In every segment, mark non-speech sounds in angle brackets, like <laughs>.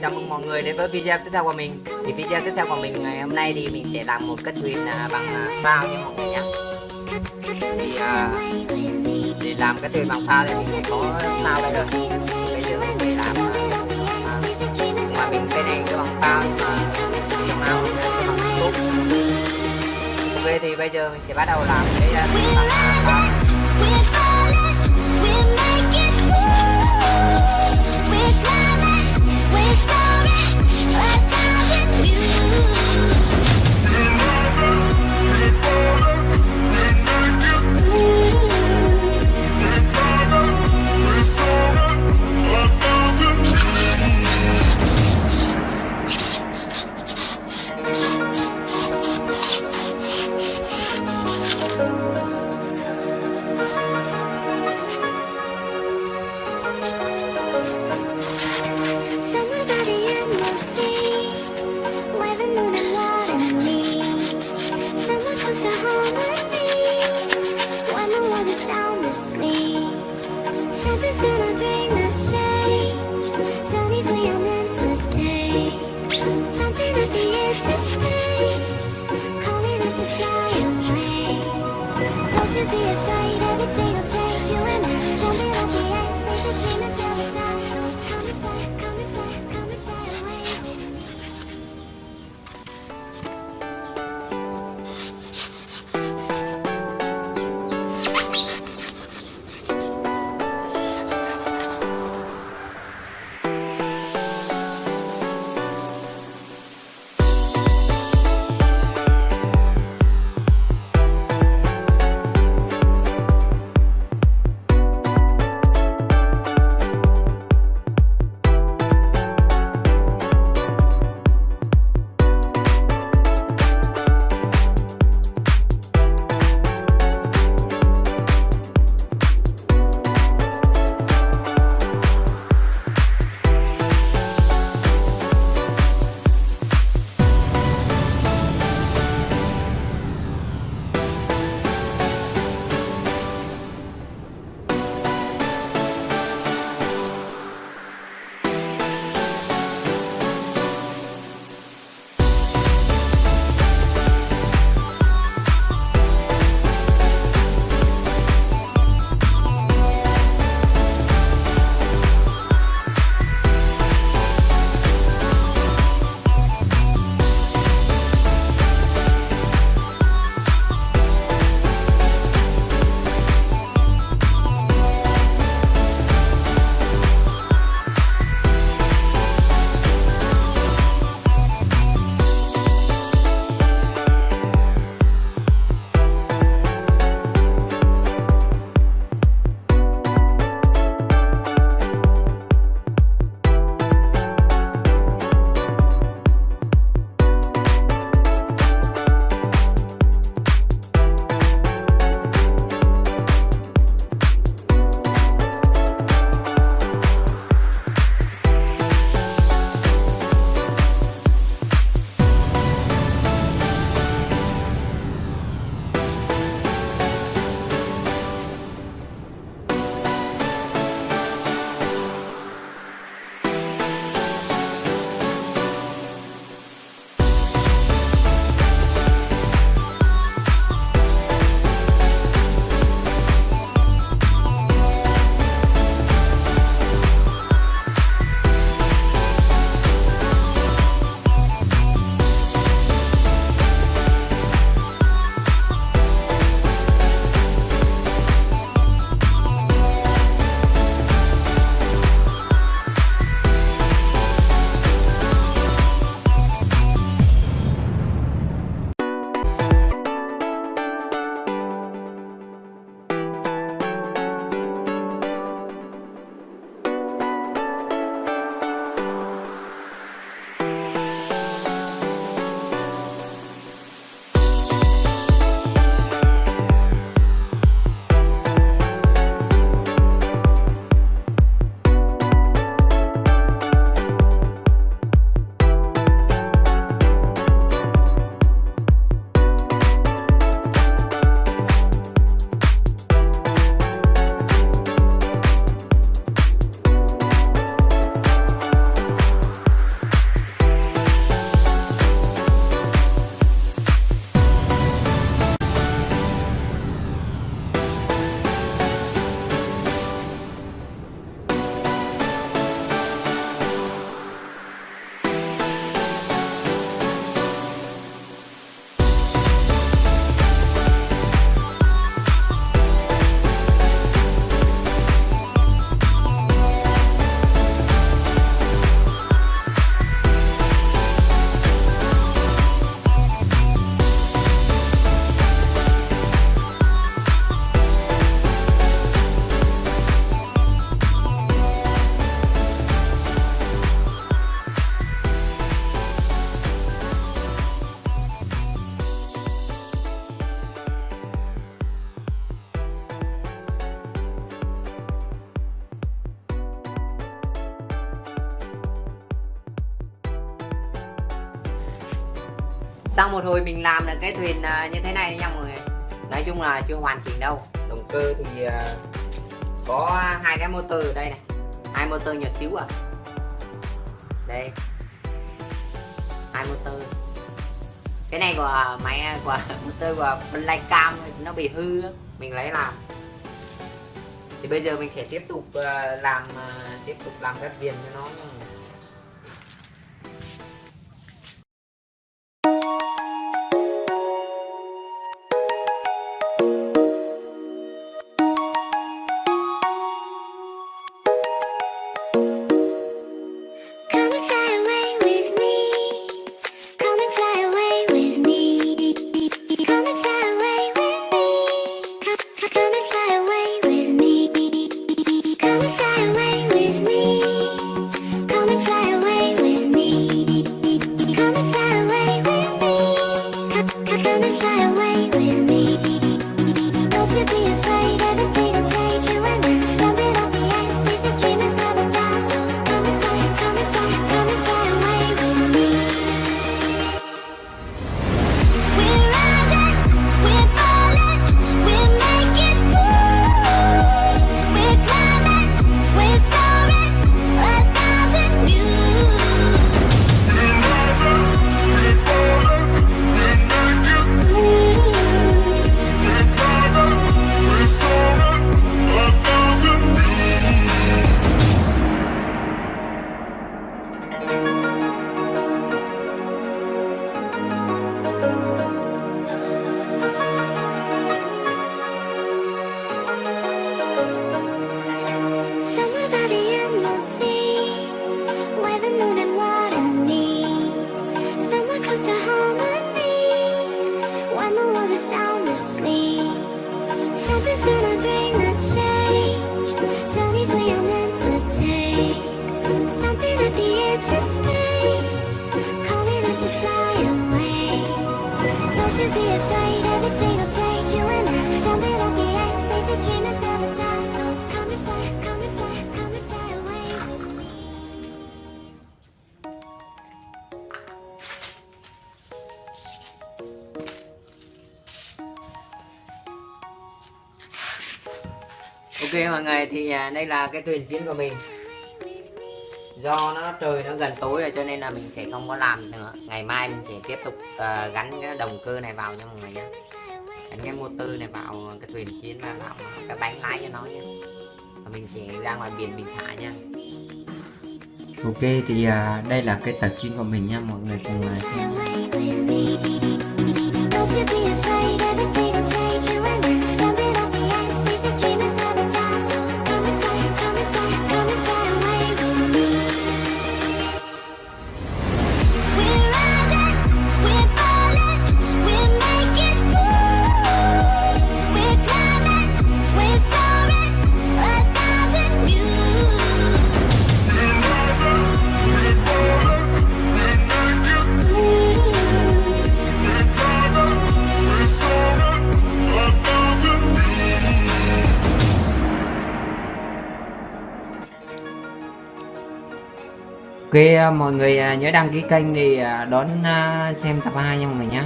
chào mừng mọi người đến với video tiếp theo của mình. Thì video tiếp theo của mình ngày hôm nay thì mình sẽ làm một cất thuyền à, bằng à, phao như mọi người nhé Thì uh, để làm cái thuyền bằng phao thì mình sẽ có phao đây rồi. Bây giờ mình sẽ làm uh, ngoài mình cái này cái bằng phao nhưng mà dùng nào sẽ bằng tốt Ok thì bây giờ mình sẽ bắt đầu làm cái uh, bằng phao be afraid, everything will change You and I, jumping off the edge, there's a dream sau một hồi mình làm được cái thuyền à, như thế này nha mọi người. Nói chung là chưa hoàn chỉnh đâu. Động cơ thì à, có hai cái motor ở đây này. Hai motor nhỏ xíu à. Đây. Hai motor. Cái này của máy, của <laughs> motor của Black Cam nó bị hư mình lấy làm. Thì bây giờ mình sẽ tiếp tục à, làm tiếp tục làm các viền cho nó nha. Ok mọi người thì à, đây là cái thuyền chiến của mình do nó trời nó gần tối rồi cho nên là mình sẽ không có làm nữa. Ngày mai mình sẽ tiếp tục à, gắn cái động cơ này vào nha mọi người nhé gắn cái motor này vào cái thuyền chiến và làm cái bánh lái cho nó nhé và mình sẽ ra ngoài biển mình thả nha. Ok thì à, đây là cái tập chiến của mình nha mọi người cùng à, xem. Nha. Ok à, mọi người à, nhớ đăng ký kênh để à, đón xem tập 2 nha mọi người nhé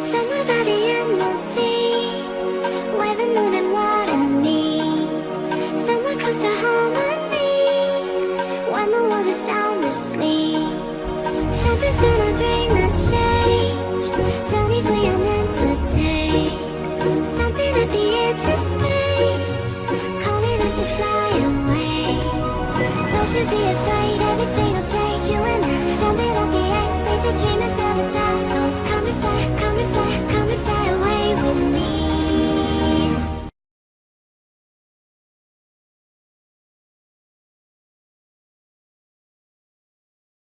Somebody I'm not seeing be afraid.